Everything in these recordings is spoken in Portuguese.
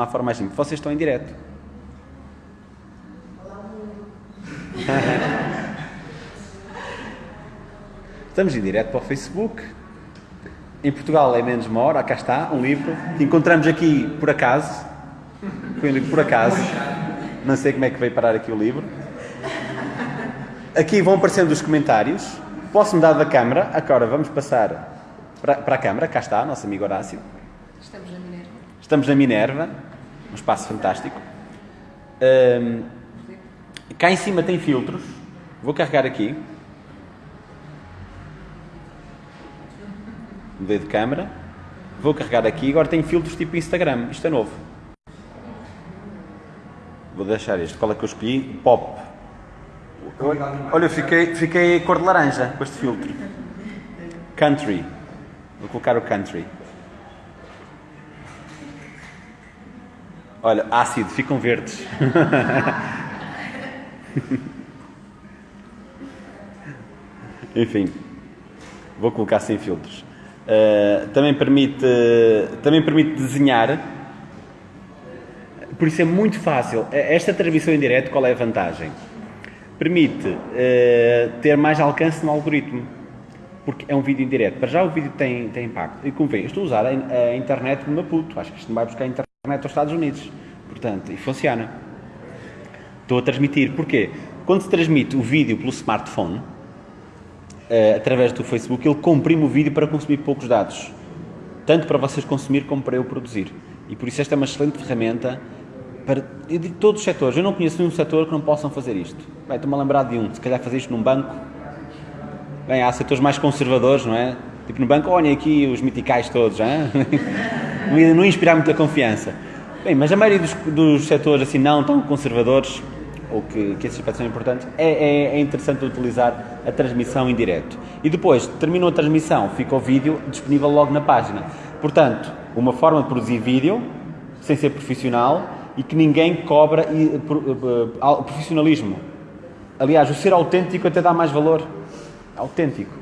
Não há forma mais simples. Vocês estão em direto. Estamos em direto para o Facebook. Em Portugal é menos uma hora, cá está, um livro. Encontramos aqui por acaso. Foi um livro por acaso. Não sei como é que veio parar aqui o livro. Aqui vão aparecendo os comentários. Posso mudar da câmara. Agora vamos passar para, para a câmara. Cá está, nosso amigo Horácio. Estamos na Minerva. Estamos na Minerva, um espaço fantástico. Ahm, cá em cima tem filtros. Vou carregar aqui. Mudei de câmera. Vou carregar aqui. Agora tem filtros tipo Instagram. Isto é novo. Vou deixar este. Qual é que eu escolhi? Pop. Olha, eu fiquei, fiquei cor de laranja com este filtro. Country. Vou colocar o country. Olha, ácido, ficam verdes. Enfim, vou colocar sem filtros. Uh, também, permite, também permite desenhar. Por isso é muito fácil. Esta transmissão em direto, qual é a vantagem? Permite uh, ter mais alcance no algoritmo. Porque é um vídeo em direto. Para já o vídeo tem, tem impacto. E vê, estou a usar a, a internet de Maputo. Acho que isto não vai buscar a internet aos Estados Unidos. Portanto, e funciona. Estou a transmitir. Porquê? Quando se transmite o vídeo pelo smartphone, uh, através do Facebook, ele comprime o vídeo para consumir poucos dados. Tanto para vocês consumir como para eu produzir. E por isso esta é uma excelente ferramenta para todos os setores. Eu não conheço nenhum setor que não possam fazer isto. Estou-me a lembrar de um. Se calhar fazer isto num banco. Bem, há setores mais conservadores, não é? Tipo no banco, olhem aqui os miticais todos, hein? não, inspirar muita confiança. Bem, mas a maioria dos, dos setores assim não tão conservadores, ou que, que esses aspectos são importantes, é, é, é, interessante utilizar a transmissão em direto. E depois, terminou a transmissão, fica o vídeo disponível logo na página. Portanto, uma forma de produzir vídeo, sem ser profissional, e que ninguém cobra e, profissionalismo. Aliás, o ser autêntico até dá mais valor. Autêntico.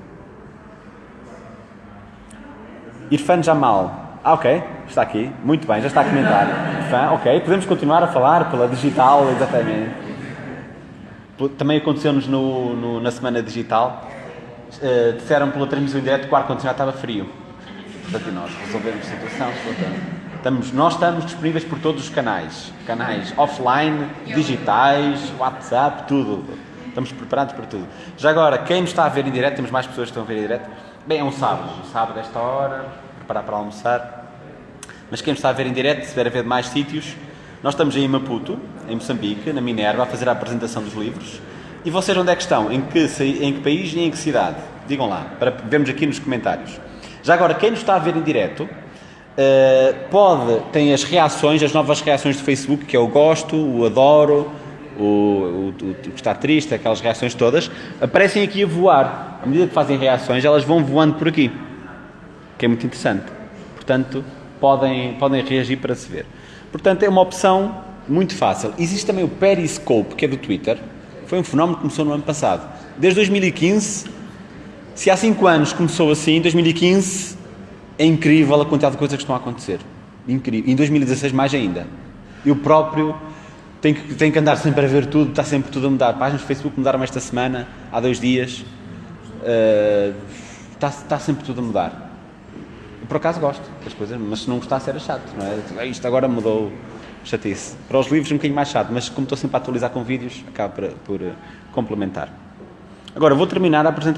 Irfan Jamal. Ah, ok, está aqui. Muito bem, já está a comentar. Irfan, ok, podemos continuar a falar pela digital, exatamente. Também aconteceu-nos no, no, na semana digital. Uh, disseram pela transmissão em direto que o ar-condicionado estava frio. Portanto, nós resolvemos a situação. Estamos, nós estamos disponíveis por todos os canais. Canais offline, digitais, WhatsApp, tudo. Estamos preparados para tudo. Já agora, quem nos está a ver em direto, temos mais pessoas que estão a ver em direto. Bem, é um sábado. Um sábado, esta hora, preparar para almoçar. Mas quem está a ver em direto, se estiver a ver de mais sítios, nós estamos em Maputo, em Moçambique, na Minerva, a fazer a apresentação dos livros. E vocês onde é que estão? Em que, em que país e em que cidade? Digam lá, para vermos aqui nos comentários. Já agora, quem nos está a ver em direto, Uh, pode, tem as reações, as novas reações do Facebook, que é o gosto, o adoro, o, o, o, que está triste, aquelas reações todas, aparecem aqui a voar. À medida que fazem reações, elas vão voando por aqui, que é muito interessante. Portanto, podem, podem reagir para se ver. Portanto, é uma opção muito fácil. Existe também o Periscope, que é do Twitter. Foi um fenómeno que começou no ano passado. Desde 2015, se há 5 anos começou assim, em 2015 é incrível a quantidade de coisas que estão a acontecer. Incrível. Em 2016 mais ainda. Eu próprio tenho que, tenho que andar sempre a ver tudo, está sempre tudo a mudar. Páginas do Facebook mudaram esta semana, há dois dias. Uh, está, está sempre tudo a mudar. Por acaso gosto das coisas, mas se não gostasse era chato, não é? Isto agora mudou chatice. Para os livros um bocadinho mais chato, mas como estou sempre a atualizar com vídeos, acaba por, por complementar. Agora vou terminar a apresentação.